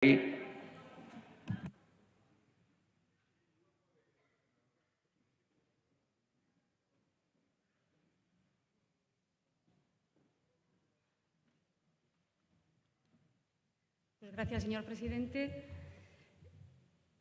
Pues gracias, señor presidente.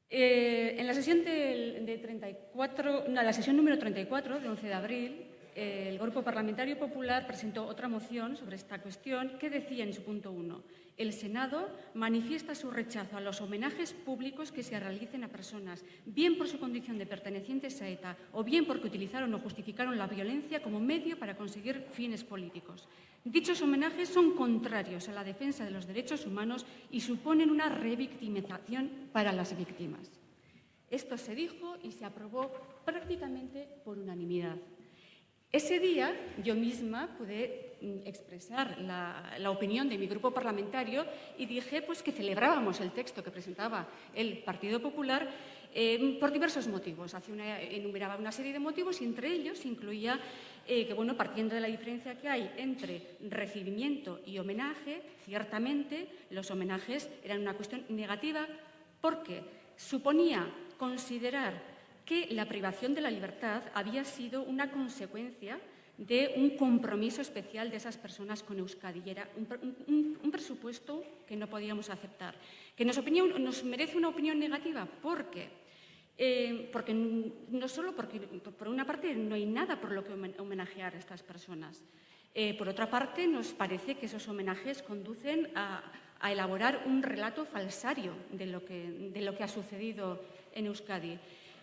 Eh, en la sesión, de 34, la sesión número 34, de 11 de abril, el Grupo Parlamentario Popular presentó otra moción sobre esta cuestión que decía en su punto 1 el Senado manifiesta su rechazo a los homenajes públicos que se realicen a personas, bien por su condición de pertenecientes a ETA o bien porque utilizaron o justificaron la violencia como medio para conseguir fines políticos. Dichos homenajes son contrarios a la defensa de los derechos humanos y suponen una revictimización para las víctimas. Esto se dijo y se aprobó prácticamente por unanimidad. Ese día yo misma pude mm, expresar la, opinión de mi grupo parlamentario y dije pues, que celebrábamos el texto que presentaba el Partido Popular eh, por diversos motivos. una, enumeraba una serie de motivos y entre ellos incluía eh, que, bueno, partiendo de la diferencia que hay entre recibimiento y homenaje, ciertamente los homenajes eran una cuestión negativa porque suponía considerar que la privación de la libertad había sido una consecuencia de un compromiso especial de esas personas con Euskadi. Y era un, presupuesto que no podíamos aceptar. Que nos, nos merece una opinión negativa. ¿Por qué? Eh, porque no solo porque, por una parte, no hay nada por lo que homenajear a estas personas. Eh, por otra parte, nos parece que esos homenajes conducen a, elaborar un relato falsario de lo, que, de lo que ha sucedido en Euskadi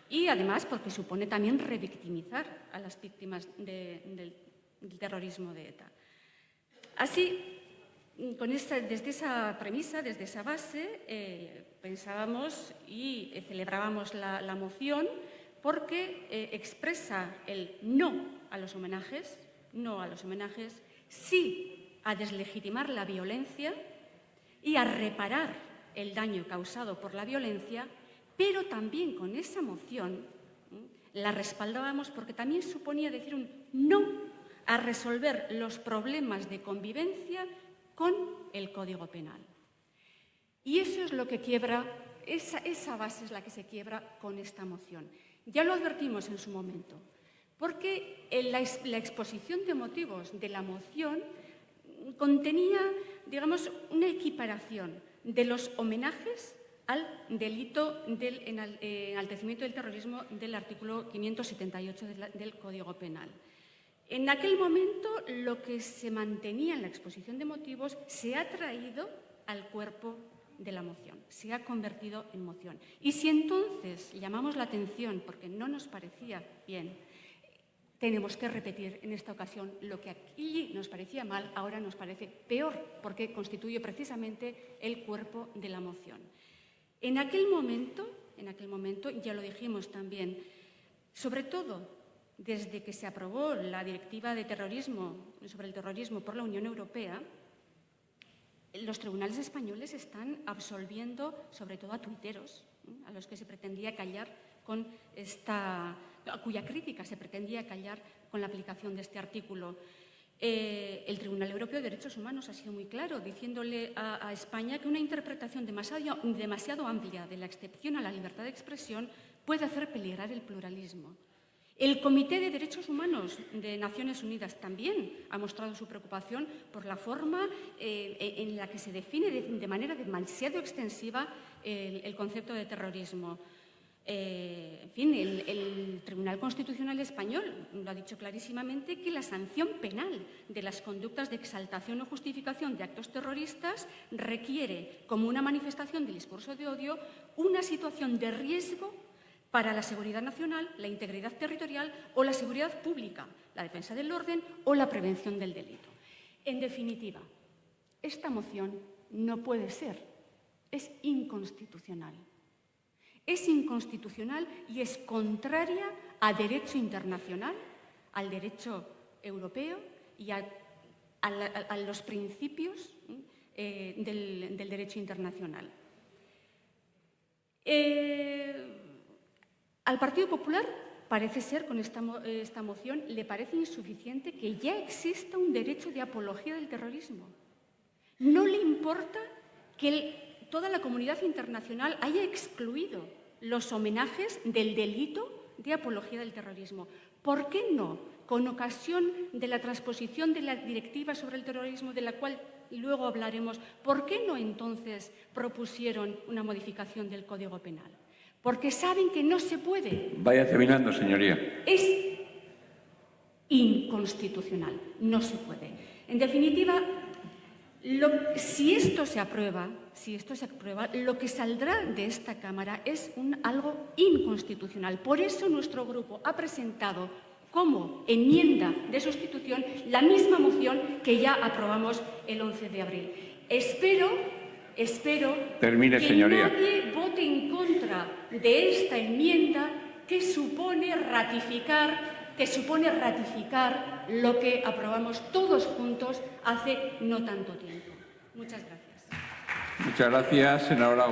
y además porque supone también revictimizar a las víctimas del, terrorismo de ETA. Así, con desde esa premisa, desde esa base, eh, pensábamos y eh, celebrábamos la, moción porque eh, expresa el no a los homenajes, no a los homenajes, sí a deslegitimar la violencia y a reparar el daño causado por la violencia pero también con esa moción la respaldábamos porque también suponía decir un no a resolver los problemas de convivencia con el Código Penal. Y eso es lo que quiebra, esa, esa base es la que se quiebra con esta moción. Ya lo advertimos en su momento, porque la, la exposición de motivos de la moción contenía, digamos, una equiparación de los homenajes al delito del eh, enaltecimiento del terrorismo del artículo 578 del Código Penal. En aquel momento, lo que se mantenía en la exposición de motivos se ha traído al cuerpo de la moción, se ha convertido en moción. Y si entonces llamamos la atención porque no nos parecía bien, tenemos que repetir en esta ocasión lo que aquí nos parecía mal, ahora nos parece peor, porque constituye precisamente el cuerpo de la moción. En aquel momento, en aquel momento, ya lo dijimos también, sobre todo desde que se aprobó la directiva de terrorismo, sobre el terrorismo por la Unión Europea, los tribunales españoles están absolviendo sobre todo a tuiteros, a los que se pretendía callar con esta, a cuya crítica se pretendía callar con la aplicación de este artículo. Eh, el Tribunal Europeo de Derechos Humanos ha sido muy claro, diciéndole a, España que una interpretación demasiado, amplia de la excepción a la libertad de expresión puede hacer peligrar el pluralismo. El Comité de Derechos Humanos de Naciones Unidas también ha mostrado su preocupación por la forma eh, en la que se define de, manera demasiado extensiva el concepto de terrorismo. Eh, en fin, el, Tribunal Constitucional Español lo ha dicho clarísimamente que la sanción penal de las conductas de exaltación o justificación de actos terroristas requiere, como una manifestación del discurso de odio, una situación de riesgo para la seguridad nacional, la integridad territorial o la seguridad pública, la defensa del orden o la prevención del delito. En definitiva, esta moción no puede ser, es inconstitucional es inconstitucional y es contraria a derecho internacional, al derecho europeo y a, los principios eh, del, derecho internacional. Eh, al Partido Popular parece ser, con esta, moción, le parece insuficiente que ya exista un derecho de apología del terrorismo. No le importa que toda la comunidad internacional haya excluido los homenajes del delito de apología del terrorismo. ¿Por qué no, con ocasión de la transposición de la directiva sobre el terrorismo, de la cual luego hablaremos, ¿por qué no entonces propusieron una modificación del Código Penal? Porque saben que no se puede. Vaya terminando, señoría. Es inconstitucional, no se puede. En definitiva, lo- si esto se aprueba, si esto se aprueba, lo que saldrá de esta Cámara es un, algo inconstitucional. Por eso nuestro grupo ha presentado como enmienda de sustitución la misma moción que ya aprobamos el 11 de abril. Espero, espero Termine, que señoría. nadie vote en contra de esta enmienda que supone ratificar que supone ratificar lo que aprobamos todos juntos hace no tanto tiempo. Muchas gracias. Muchas gracias, senadora.